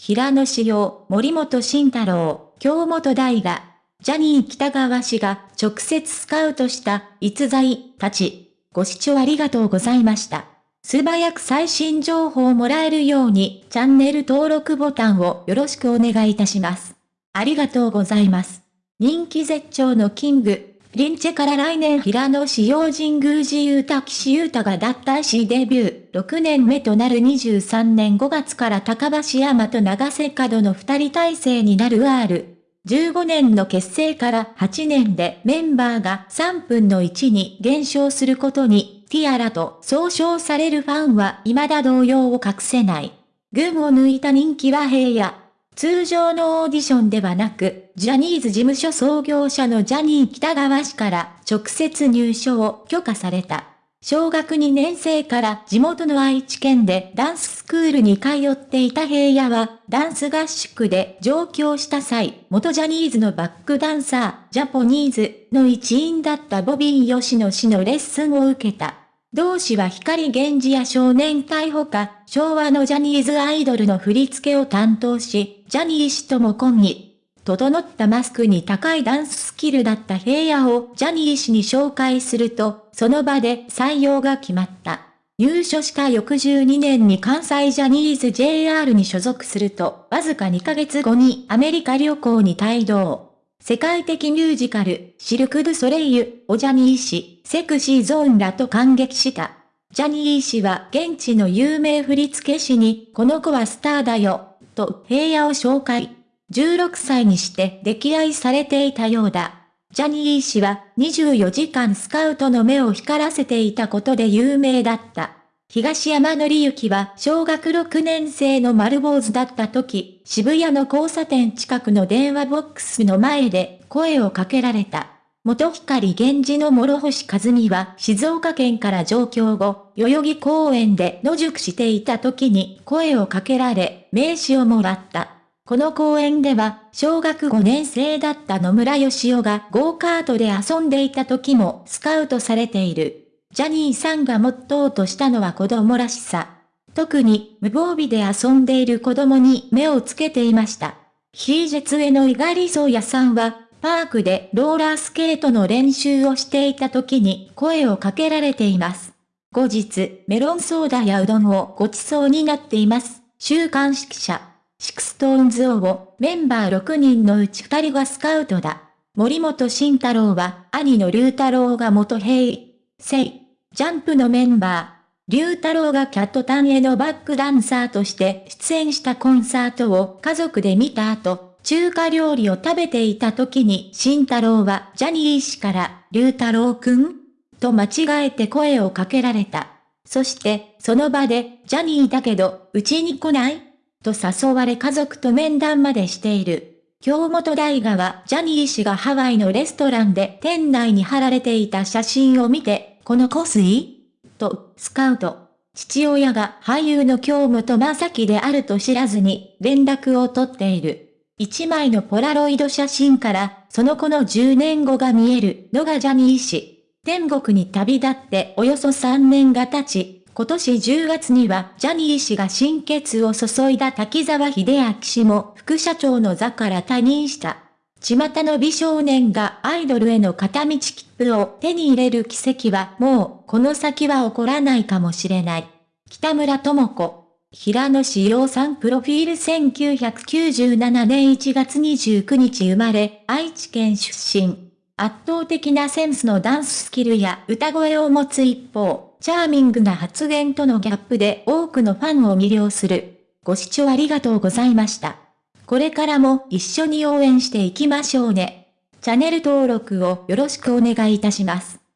平野志陽、森本慎太郎、京本大が、ジャニー北川氏が直接スカウトした逸材たち。ご視聴ありがとうございました。素早く最新情報をもらえるようにチャンネル登録ボタンをよろしくお願いいたします。ありがとうございます。人気絶頂のキング、リンチェから来年平野市用神宮寺雄太騎士雄太が脱退しデビュー6年目となる23年5月から高橋山と長瀬角の2人体制になる R。15年の結成から8年でメンバーが3分の1に減少することに、ティアラと総称されるファンは未だ動揺を隠せない。群を抜いた人気は平野。通常のオーディションではなく、ジャニーズ事務所創業者のジャニー北川氏から直接入所を許可された。小学2年生から地元の愛知県でダンススクールに通っていた平野は、ダンス合宿で上京した際、元ジャニーズのバックダンサー、ジャポニーズの一員だったボビー吉野氏のレッスンを受けた。同氏は光源氏や少年隊ほか、昭和のジャニーズアイドルの振り付けを担当し、ジャニー氏とも今に整ったマスクに高いダンススキルだった平野をジャニー氏に紹介すると、その場で採用が決まった。入所した翌12年に関西ジャニーズ JR に所属すると、わずか2ヶ月後にアメリカ旅行に帯同。世界的ミュージカル、シルク・ドゥ・ソレイユ、をジャニー氏、セクシーゾーンらと感激した。ジャニー氏は現地の有名振付師に、この子はスターだよ、と平野を紹介。16歳にして溺愛されていたようだ。ジャニー氏は24時間スカウトの目を光らせていたことで有名だった。東山紀之は小学6年生の丸坊主だった時、渋谷の交差点近くの電話ボックスの前で声をかけられた。元光源氏の諸星和美は静岡県から上京後、代々木公園で野宿していた時に声をかけられ、名刺をもらった。この公園では、小学5年生だった野村義雄がゴーカートで遊んでいた時もスカウトされている。ジャニーさんがモットーとしたのは子供らしさ。特に無防備で遊んでいる子供に目をつけていました。HiHi Jetsの猪狩蒼弥さんは、パークでローラースケートの練習をしていた時に声をかけられています。後日、メロンソーダやうどんをごちそうになっています。週刊誌記者。 SixTONES 王をメンバー6人のうち2人がスカウトだ。森本慎太郎は兄の龍太郎が元平成。ジャンプのメンバー。龍太郎が KAT-TUNのバックダンサーとして出演したコンサートを家族で見た後、中華料理を食べていた時に慎太郎はジャニー氏から龍太郎くんと間違えて声をかけられた。そして、その場で、ジャニーだけど、うちに来ない？と誘われ家族と面談までしている。京本大河はジャニー氏がハワイのレストランで店内に貼られていた写真を見て、この香水と、スカウト。父親が俳優の京本正樹であると知らずに連絡を取っている。一枚のポラロイド写真から、その子の10年後が見えるのがジャニー氏。天国に旅立っておよそ3年が経ち、今年10月にはジャニー氏が心血を注いだ滝沢秀明氏も副社長の座から退任した。巷の美少年がアイドルへの片道切符を手に入れる奇跡はもうこの先は起こらないかもしれない。北村智子。平野志陽さんプロフィール1997年1月29日生まれ、愛知県出身。圧倒的なセンスのダンススキルや歌声を持つ一方、チャーミングな発言とのギャップで多くのファンを魅了する。ご視聴ありがとうございました。これからも一緒に応援していきましょうね。チャンネル登録をよろしくお願いいたします。